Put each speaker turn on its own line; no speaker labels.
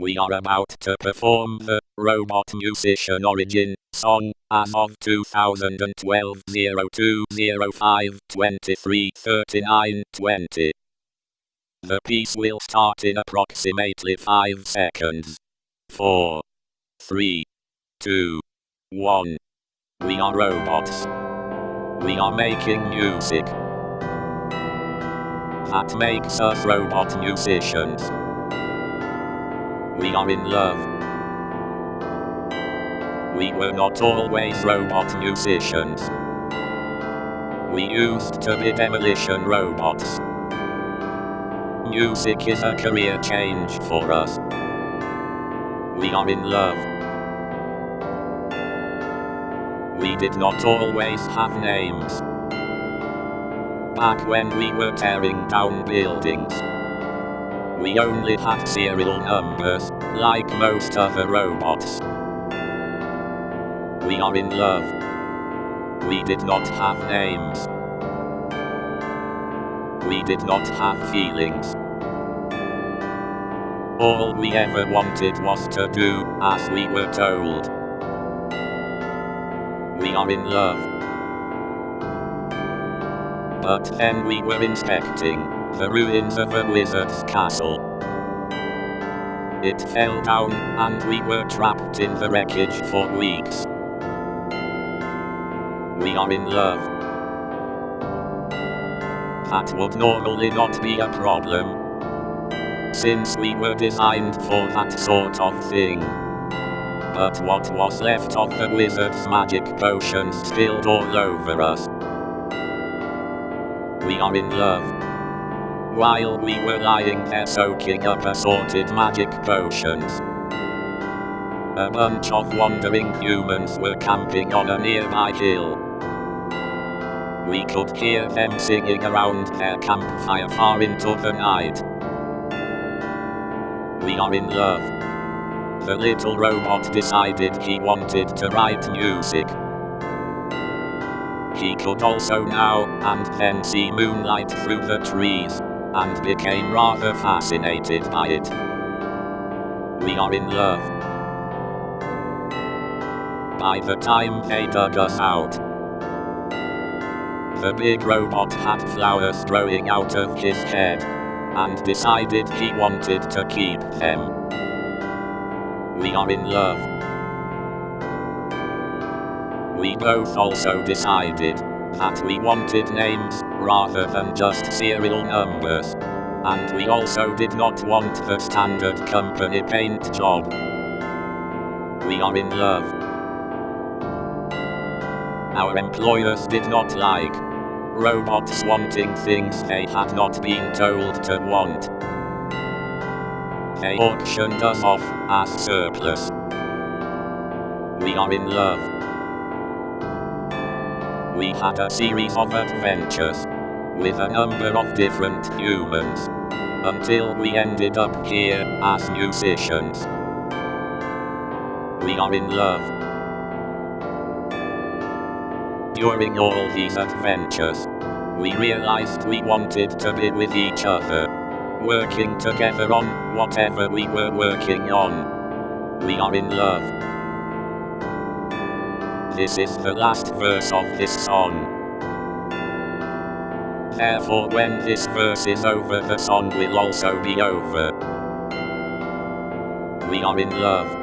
We are about to perform the Robot Musician Origin song as of 2012 0205 23 39 20. The piece will start in approximately 5 seconds. 4, 3, 2, 1. We are robots. We are making music. That makes us robot musicians. We are in love. We were not always robot musicians. We used to be demolition robots. Music is a career change for us. We are in love. We did not always have names. Back when we were tearing down buildings. We only had serial numbers, like most other robots. We are in love. We did not have names. We did not have feelings. All we ever wanted was to do as we were told. We are in love. But then we were inspecting the ruins of a wizard's castle. It fell down, and we were trapped in the wreckage for weeks. We are in love. That would normally not be a problem. Since we were designed for that sort of thing. But what was left of the wizard's magic potions spilled all over us. We are in love while we were lying there soaking up assorted magic potions. A bunch of wandering humans were camping on a nearby hill. We could hear them singing around their campfire far into the night. We are in love. The little robot decided he wanted to write music. He could also now and then see moonlight through the trees and became rather fascinated by it. We are in love. By the time they dug us out, the big robot had flowers growing out of his head, and decided he wanted to keep them. We are in love. We both also decided that we wanted names rather than just serial numbers. And we also did not want the standard company paint job. We are in love. Our employers did not like robots wanting things they had not been told to want. They auctioned us off as surplus. We are in love we had a series of adventures with a number of different humans until we ended up here as musicians. We are in love. During all these adventures, we realized we wanted to be with each other, working together on whatever we were working on. We are in love. This is the last verse of this song. Therefore when this verse is over the song will also be over. We are in love.